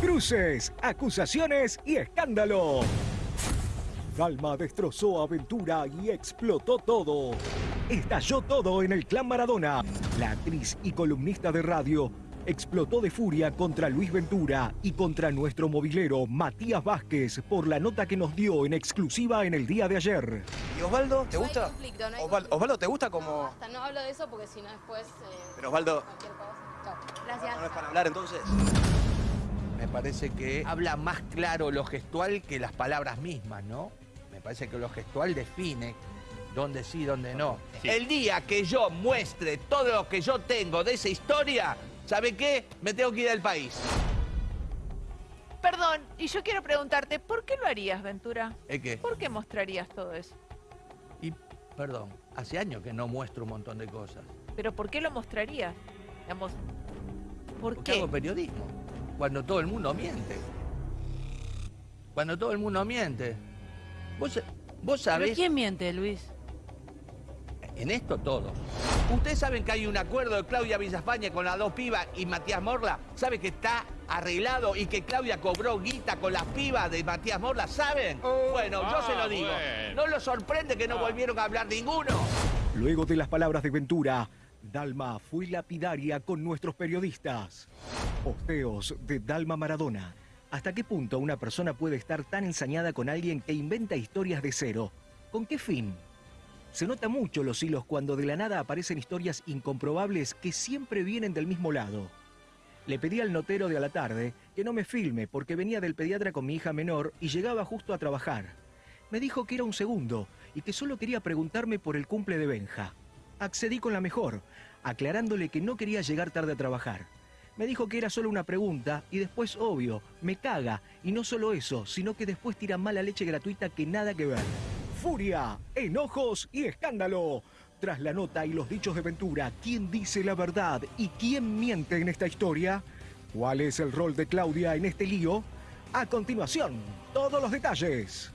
Cruces, acusaciones y escándalo. Dalma destrozó a Aventura y explotó todo. Estalló todo en el clan Maradona. La actriz y columnista de radio explotó de furia contra Luis Ventura y contra nuestro movilero Matías Vázquez por la nota que nos dio en exclusiva en el día de ayer. ¿Y Osvaldo, te No hay gusta? conflicto, no hay Osval- conflicto. Osvaldo, ¿te gusta No, como...? basta, no hablo de eso porque si no después... eh, Pero Osvaldo, cualquier cosa. Chao. ¿no Gracias. es para hablar entonces? Me parece que habla más claro lo gestual que las palabras mismas, ¿no? Me parece que lo gestual define dónde sí, dónde no. El día que yo muestre todo lo que yo tengo de esa historia, ¿sabe qué? Me tengo que ir del país. Perdón, y yo quiero preguntarte, ¿por qué lo harías, Ventura? ¿Es que? ¿Por qué mostrarías todo eso? Y, perdón, hace años que no muestro un montón de cosas. ¿Pero por qué lo mostrarías? Digamos, ¿por Porque qué? hago periodismo. Cuando todo el mundo miente. Cuando todo el mundo miente. Vos, vos ¿Pero sabés... quién miente, Luis? En esto todo. Ustedes saben que hay un acuerdo de Claudia Villafañe con las dos pibas y Matías Morla. ¿Sabe que está arreglado y que Claudia cobró guita con las pibas de Matías Morla? ¿Saben? bueno, yo se lo digo. No lo sorprende que no volvieron a hablar ninguno. Luego de las palabras de Ventura, Dalma fue lapidaria con nuestros periodistas. Posteos de Dalma Maradona. ¿Hasta qué punto una persona puede estar tan ensañada con alguien que inventa historias de cero? ¿Con qué fin? Se nota mucho los hilos cuando de la nada aparecen historias incomprobables que siempre vienen del mismo lado. Le pedí al notero de a la tarde que no me filme porque venía del pediatra con mi hija menor y llegaba justo a trabajar. Me dijo que era un segundo y que solo quería preguntarme por el cumple de Benja. Accedí con la mejor, aclarándole que no quería llegar tarde a trabajar. Me dijo que era solo una pregunta y después, obvio, me caga. Y no solo eso, sino que después tira mala leche gratuita que nada que ver. Furia, enojos y escándalo. Tras la nota y los dichos de Ventura, ¿quién dice la verdad y quién miente en esta historia? ¿Cuál es el rol de Claudia en este lío? A continuación, todos los detalles.